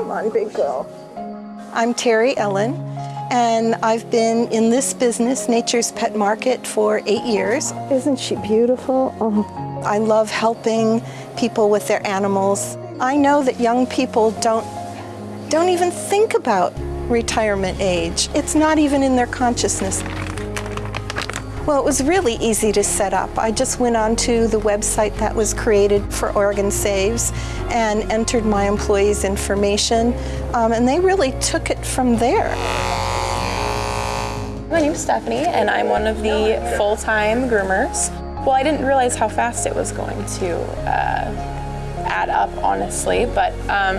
Come on, big girl. I'm Terry Ellen, and I've been in this business, Nature's Pet Market, for eight years. Isn't she beautiful? Oh. I love helping people with their animals. I know that young people don't, don't even think about retirement age. It's not even in their consciousness. Well, it was really easy to set up. I just went onto the website that was created for Oregon Saves and entered my employees' information, um, and they really took it from there. My name's Stephanie, and I'm one of the full-time groomers. Well, I didn't realize how fast it was going to uh, add up, honestly, but um,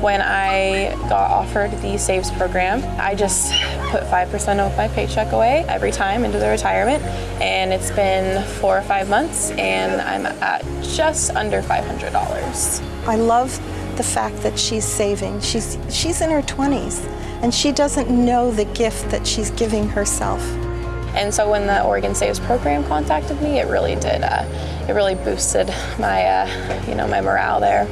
when I got offered the SAVES program, I just put 5% of my paycheck away every time into the retirement, and it's been four or five months, and I'm at just under $500. I love the fact that she's saving. She's, she's in her 20s, and she doesn't know the gift that she's giving herself. And so when the Oregon Saves program contacted me, it really did, uh, it really boosted my, uh, you know, my morale there.